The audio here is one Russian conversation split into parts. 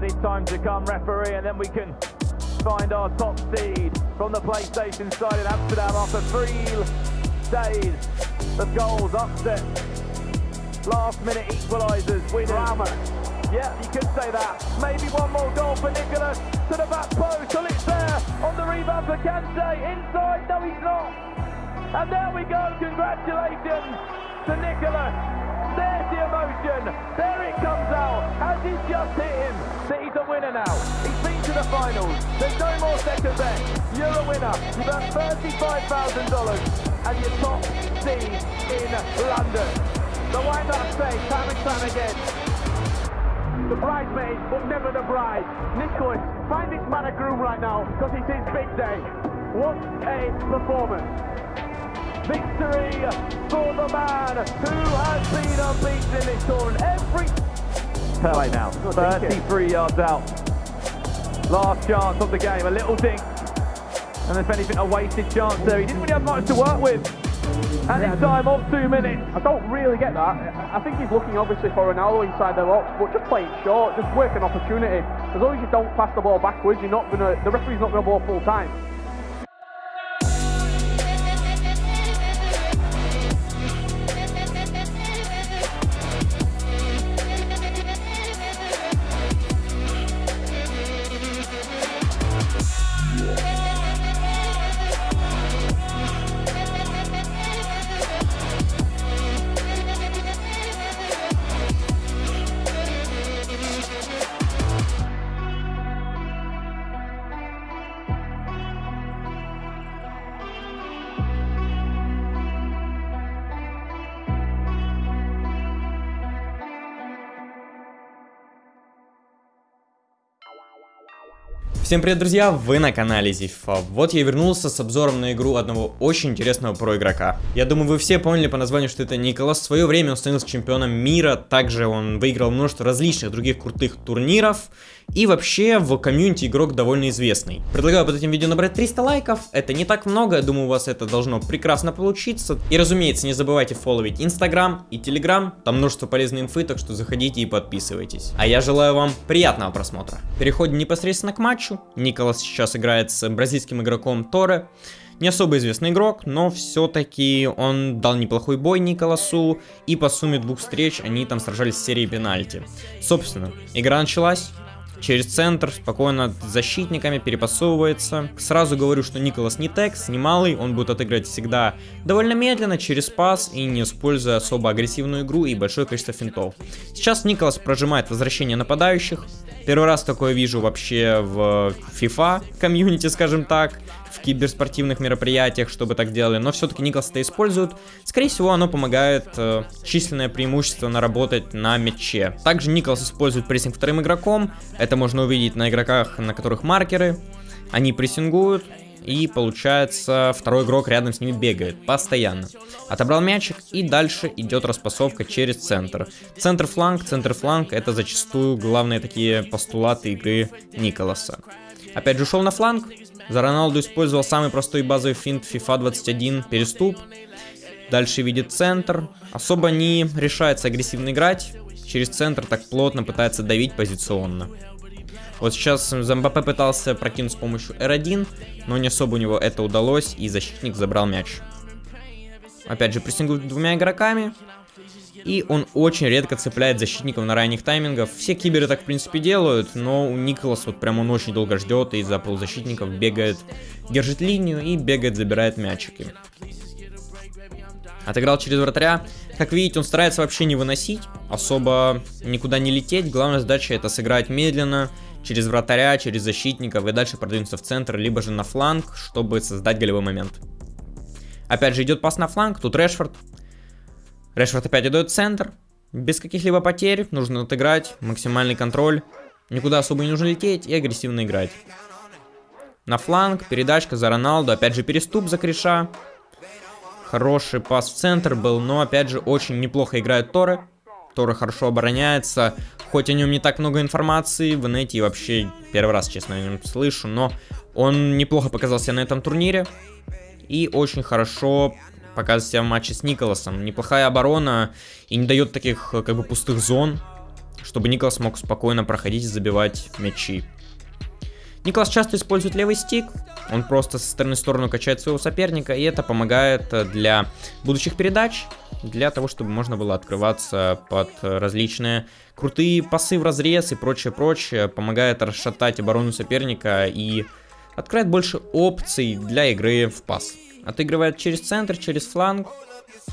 Added time to come, referee, and then we can find our top seed from the PlayStation side in Amsterdam after three days of goals, upset, last minute equalisers. Drama. Yeah, you could say that. Maybe one more goal for Nicholas to the back post. Till it's there on the rebound for Kante. Inside, no, he's not. And there we go. Congratulations to Nicholas. There's the emotion. There it comes he's just hit him, that he's a winner now. He's been to the finals. There's no more second best. You're a winner. You've earned $35,000 and you're top seed in London. So why not say time and time again, The bridesmaid, but never the bride. Nicholas, find this man a groom right now, because it's his big day. What a performance. victory for the man who has been unbeaten in this tournament. Every Pele now, Good, thank you. 33 yards out. Last chance of the game, a little dink. And if anything, a wasted chance there. He didn't really have much to work with. And Yeah, in time of two minutes. I don't really get that. I I think he's looking obviously for Ronaldo inside the box, but just play it short, just work an opportunity. As long as you don't pass the ball backwards, you're not gonna. The referee's not gonna ball full time. Всем привет, друзья! Вы на канале Зифа. Вот я вернулся с обзором на игру одного очень интересного про-игрока. Я думаю, вы все поняли по названию, что это Николас. В свое время он становился чемпионом мира, также он выиграл множество различных других крутых турниров. И вообще в комьюнити игрок довольно известный. Предлагаю под этим видео набрать 300 лайков. Это не так много, я думаю, у вас это должно прекрасно получиться. И разумеется, не забывайте фолловить Инстаграм и Телеграм. Там множество полезной инфы, так что заходите и подписывайтесь. А я желаю вам приятного просмотра. Переходим непосредственно к матчу. Николас сейчас играет с бразильским игроком Торе. Не особо известный игрок, но все-таки он дал неплохой бой Николасу, и по сумме двух встреч они там сражались в серии пенальти. Собственно, игра началась, через центр, спокойно защитниками перепасовывается. Сразу говорю, что Николас не текс, не малый, он будет отыгрывать всегда довольно медленно, через пас и не используя особо агрессивную игру и большое количество финтов. Сейчас Николас прожимает возвращение нападающих. Первый раз такое вижу вообще в FIFA комьюнити, скажем так, в киберспортивных мероприятиях, чтобы так делали, но все-таки Николас это использует. Скорее всего, оно помогает э, численное преимущество наработать на мяче. Также Николас использует прессинг вторым игроком, это можно увидеть на игроках, на которых маркеры. Они прессингуют, и получается второй игрок рядом с ними бегает постоянно. Отобрал мячик и дальше идет распасовка через центр. Центр-фланг, центр-фланг это зачастую главные такие постулаты игры Николаса. Опять же ушел на фланг, за Роналду использовал самый простой базовый финт FIFA 21 переступ. Дальше видит центр, особо не решается агрессивно играть, через центр так плотно пытается давить позиционно. Вот сейчас Замбапе пытался прокинуть с помощью R1, но не особо у него это удалось, и защитник забрал мяч. Опять же, прессингует двумя игроками, и он очень редко цепляет защитников на ранних таймингах. Все киберы так, в принципе, делают, но у Николас вот прям он очень долго ждет и за полузащитников бегает, держит линию и бегает, забирает мячики. Отыграл через вратаря. Как видите, он старается вообще не выносить, особо никуда не лететь. Главная задача это сыграть медленно, через вратаря, через защитников и дальше продвинуться в центр, либо же на фланг, чтобы создать голевой момент. Опять же идет пас на фланг, тут Решфорд. Решфорд опять идет в центр, без каких-либо потерь, нужно отыграть, максимальный контроль. Никуда особо не нужно лететь и агрессивно играть. На фланг, передачка за Роналду, опять же переступ за Криша. Хороший пас в центр был, но опять же очень неплохо играет Торы. Торы хорошо обороняется, хоть о нем не так много информации, в инете вообще первый раз, честно, о нем слышу, но он неплохо показался на этом турнире. И очень хорошо показывает себя в матче с Николасом. Неплохая оборона и не дает таких как бы пустых зон. чтобы Николас мог спокойно проходить и забивать мячи. Николас часто использует левый стик, он просто со стороны в сторону качает своего соперника, и это помогает э, для будущих передач, для того, чтобы можно было открываться под различные крутые пасы в разрез и прочее-прочее, помогает расшатать оборону соперника и открывает больше опций для игры в пас. Отыгрывает через центр, через фланг,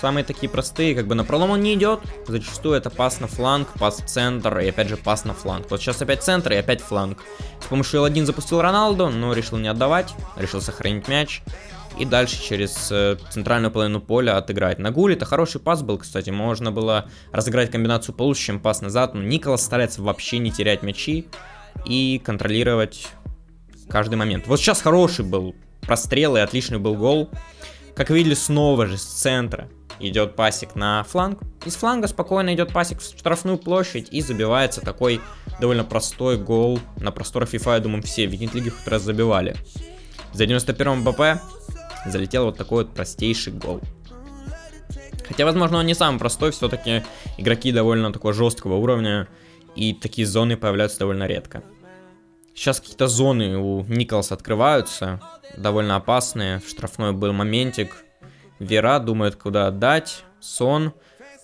Самые такие простые, как бы на пролом он не идет. Зачастую это пас на фланг, пас в центр и опять же пас на фланг. Вот сейчас опять центр и опять фланг. С помощью L1 запустил Роналду, но решил не отдавать, решил сохранить мяч. И дальше через э, центральную половину поля отыграть. На гуле это хороший пас был, кстати. Можно было разыграть комбинацию получше, чем пас назад. Но Николас старается вообще не терять мячи и контролировать каждый момент. Вот сейчас хороший был прострел и отличный был гол. Как видели, снова же с центра идет пасик на фланг. Из фланга спокойно идет пасик в штрафную площадь и забивается такой довольно простой гол. На просторах FIFA, я думаю, все в Викинг-лиге хоть раз забивали. За 91-м БП залетел вот такой вот простейший гол. Хотя, возможно, он не самый простой, все-таки игроки довольно такого жесткого уровня, и такие зоны появляются довольно редко. Сейчас какие-то зоны у Николаса открываются, довольно опасные. В штрафной был моментик. Вера думает, куда отдать. Сон.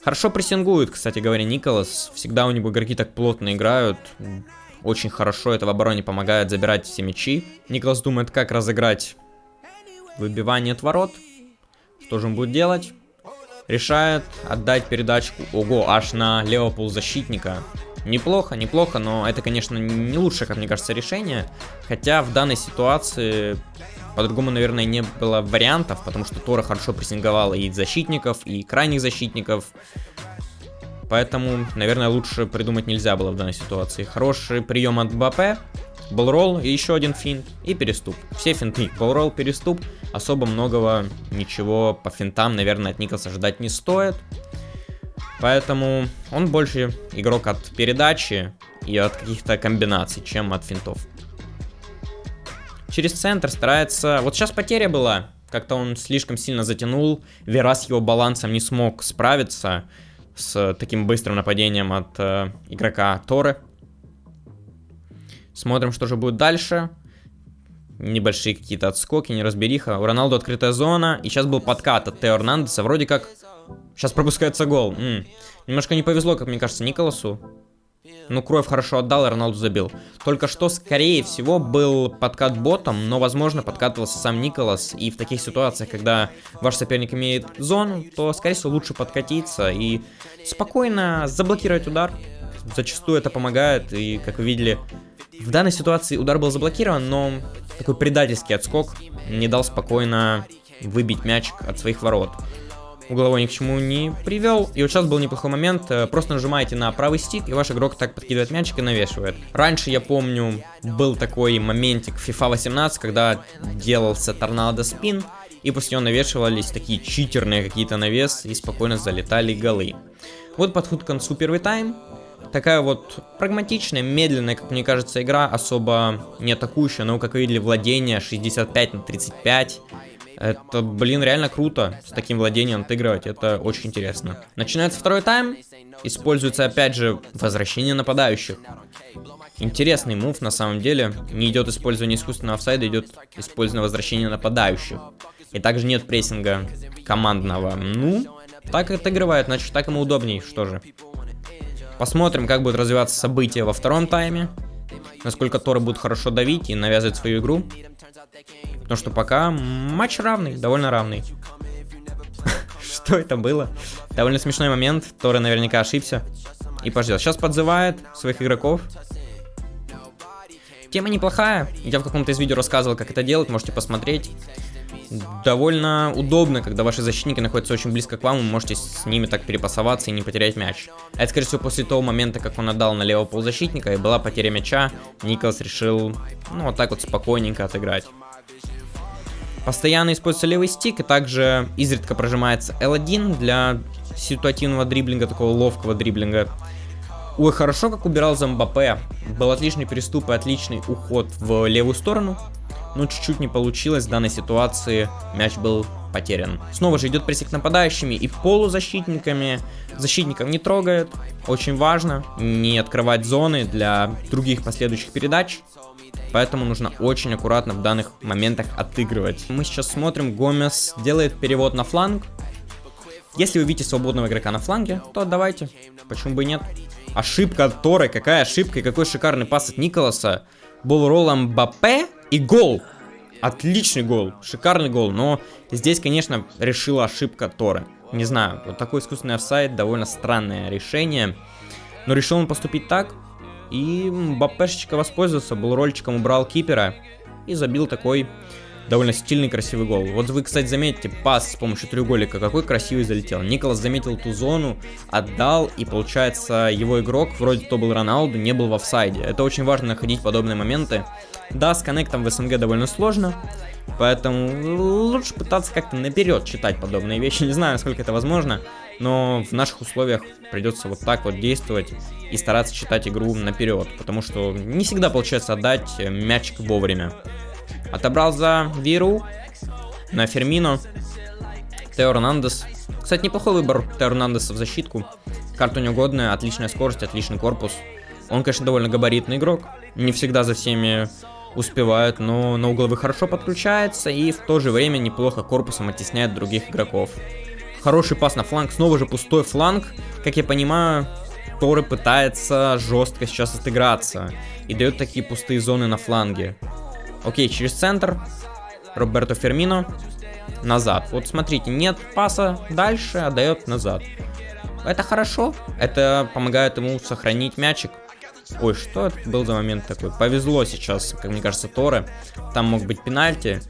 Хорошо прессингует, кстати говоря, Николас. Всегда у него игроки так плотно играют. Очень хорошо это в обороне помогает забирать все мячи. Николас думает, как разыграть выбивание от ворот. Что же он будет делать? Решает отдать передачку. Ого, аж на левого полузащитника. Неплохо, неплохо, но это, конечно, не лучшее, как мне кажется, решение. Хотя в данной ситуации по-другому, наверное, не было вариантов, потому что Тора хорошо прессинговала и защитников, и крайних защитников. Поэтому, наверное, лучше придумать нельзя было в данной ситуации. Хороший прием от БП, болрол и еще один финт и переступ. Все финты, болрол, переступ. Особо многого ничего по финтам, наверное, от Николса ждать не стоит. Поэтому он больше игрок от передачи и от каких-то комбинаций, чем от финтов. Через центр старается... Вот сейчас потеря была. Как-то он слишком сильно затянул. Вера с его балансом не смог справиться с таким быстрым нападением от э, игрока Торы. Смотрим, что же будет дальше. Небольшие какие-то отскоки, неразбериха. У Роналду открытая зона. И сейчас был подкат от Тео Эрнандеса. Вроде как Сейчас пропускается гол. М -м. Немножко не повезло, как мне кажется, Николасу. Ну, Кроев хорошо отдал, и Роналду забил. Только что, скорее всего, был подкат ботом, но, возможно, подкатывался сам Николас. И в таких ситуациях, когда ваш соперник имеет зону, то, скорее всего, лучше подкатиться и спокойно заблокировать удар. Зачастую это помогает, и, как вы видели, в данной ситуации удар был заблокирован, но такой предательский отскок не дал спокойно выбить мяч от своих ворот угловой ни к чему не привел. И вот сейчас был неплохой момент, э, просто нажимаете на правый стик, и ваш игрок так подкидывает мячик и навешивает. Раньше, я помню, был такой моментик FIFA 18, когда делался торнадо спин, и после него навешивались такие читерные какие-то навесы, и спокойно залетали голы. Вот подход к концу первый тайм. Такая вот прагматичная, медленная, как мне кажется, игра, особо не атакующая, но, как вы видели, владение 65 на 35. Это, блин, реально круто с таким владением отыгрывать, это очень интересно. Начинается второй тайм, используется опять же возвращение нападающих. Интересный мув на самом деле, не идет использование искусственного офсайда, идет использование возвращения нападающих. И также нет прессинга командного. Ну, так отыгрывает, значит так ему удобней, что же. Посмотрим, как будут развиваться события во втором тайме. Насколько Торы будут хорошо давить и навязывать свою игру. Потому что пока матч равный, довольно равный. Что это было? Довольно смешной момент. Торы наверняка ошибся. И пождет. Сейчас подзывает своих игроков. Тема неплохая. Я в каком-то из видео рассказывал, как это делать. Можете посмотреть. Довольно удобно, когда ваши защитники находятся очень близко к вам, вы можете с ними так перепасоваться и не потерять мяч. А это, скорее всего, после того момента, как он отдал на левого полузащитника, и была потеря мяча, Николас решил, ну, вот так вот спокойненько отыграть. Постоянно используется левый стик, и также изредка прожимается L1 для ситуативного дриблинга, такого ловкого дриблинга. Ой, хорошо как убирал за. Был отличный переступ и отличный уход в левую сторону. но чуть-чуть не получилось в данной ситуации, мяч был потерян. Снова же идет прессинг нападающими и полузащитниками. Защитников не трогает, очень важно не открывать зоны для других последующих передач. Поэтому нужно очень аккуратно в данных моментах отыгрывать. Мы сейчас смотрим, Гомес делает перевод на фланг. Если вы видите свободного игрока на фланге, то давайте. Почему бы и нет? Ошибка от Торы. Какая ошибка и какой шикарный пас от Николаса. Был роллом Мбаппе и гол. Отличный гол, шикарный гол, но здесь, конечно, решила ошибка Торы. Не знаю, вот такой искусственный офсайд, довольно странное решение. Но решил он поступить так, и Мбаппешечка воспользовался, был рольчиком, убрал кипера и забил такой довольно стильный, красивый гол. Вот вы, кстати, заметите, пас с помощью треугольника, какой красивый залетел. Николас заметил ту зону, отдал, и получается, его игрок, вроде то был Роналду, не был в офсайде. Это очень важно находить подобные моменты. Да, с коннектом в СНГ довольно сложно, поэтому лучше пытаться как-то наперед читать подобные вещи. Не знаю, насколько это возможно, но в наших условиях придется вот так вот действовать и стараться читать игру наперед, потому что не всегда получается отдать мячик вовремя. Отобрал за Виру на Фермино. Тео Ронандес. Кстати, неплохой выбор Тео Ронандеса в защитку. Карта неугодная, отличная скорость, отличный корпус. Он, конечно, довольно габаритный игрок. Не всегда за всеми успевает, но на угловых хорошо подключается и в то же время неплохо корпусом оттесняет других игроков. Хороший пас на фланг, снова же пустой фланг. Как я понимаю, Торы пытается жестко сейчас отыграться и дает такие пустые зоны на фланге. Окей, через центр. Роберто Фермино. Назад. Вот смотрите, нет паса дальше, отдает назад. Это хорошо. Это помогает ему сохранить мячик. Ой, что это был за момент такой? Повезло сейчас, как мне кажется, Торы. Там мог быть пенальти.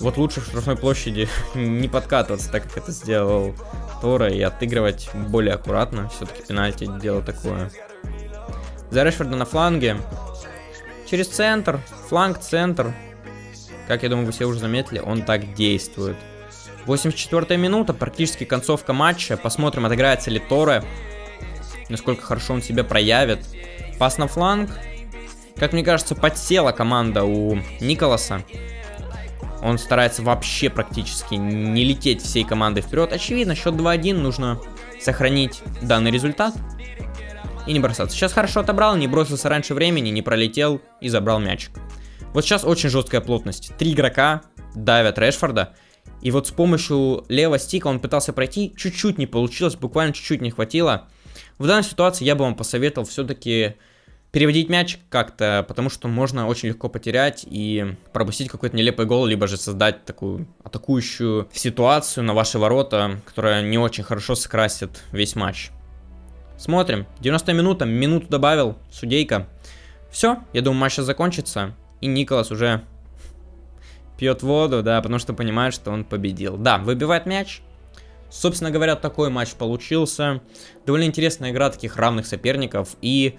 Вот лучше в штрафной площади не подкатываться, так как это сделал Тора, и отыгрывать более аккуратно. Все-таки пенальти дело такое. За Решфорда на фланге. Через центр, фланг, центр. Как я думаю, вы все уже заметили, он так действует. 84 минута, практически концовка матча. Посмотрим, отыграется ли Торе. Насколько хорошо он себя проявит. Пас на фланг. Как мне кажется, подсела команда у Николаса. Он старается вообще практически не лететь всей командой вперед. Очевидно, счет 2-1, нужно сохранить данный результат и не бросаться. Сейчас хорошо отобрал, не бросился раньше времени, не пролетел и забрал мячик. Вот сейчас очень жесткая плотность. Три игрока давят Решфорда. И вот с помощью левого стика он пытался пройти, чуть-чуть не получилось, буквально чуть-чуть не хватило. В данной ситуации я бы вам посоветовал все-таки переводить мяч как-то, потому что можно очень легко потерять и пропустить какой-то нелепый гол, либо же создать такую атакующую ситуацию на ваши ворота, которая не очень хорошо скрасит весь матч. Смотрим. 90 минута, минуту добавил, судейка. Все, я думаю, матч сейчас закончится. И Николас уже пьет воду, да, потому что понимает, что он победил. Да, выбивает мяч. Собственно говоря, такой матч получился. Довольно интересная игра таких равных соперников. И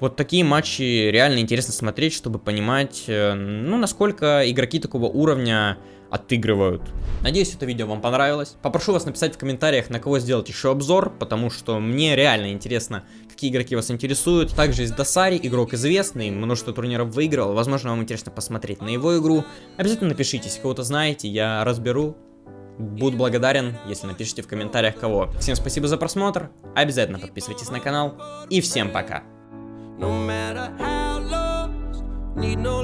вот такие матчи реально интересно смотреть, чтобы понимать, э, ну, насколько игроки такого уровня отыгрывают. Надеюсь, это видео вам понравилось. Попрошу вас написать в комментариях, на кого сделать еще обзор, потому что мне реально интересно, какие игроки вас интересуют. Также есть Досари, игрок известный, множество турниров выиграл. Возможно, вам интересно посмотреть на его игру. Обязательно напишите, если кого-то знаете, я разберу. Буду благодарен, если напишите в комментариях кого. Всем спасибо за просмотр, обязательно подписывайтесь на канал и всем пока. No matter how lost, need no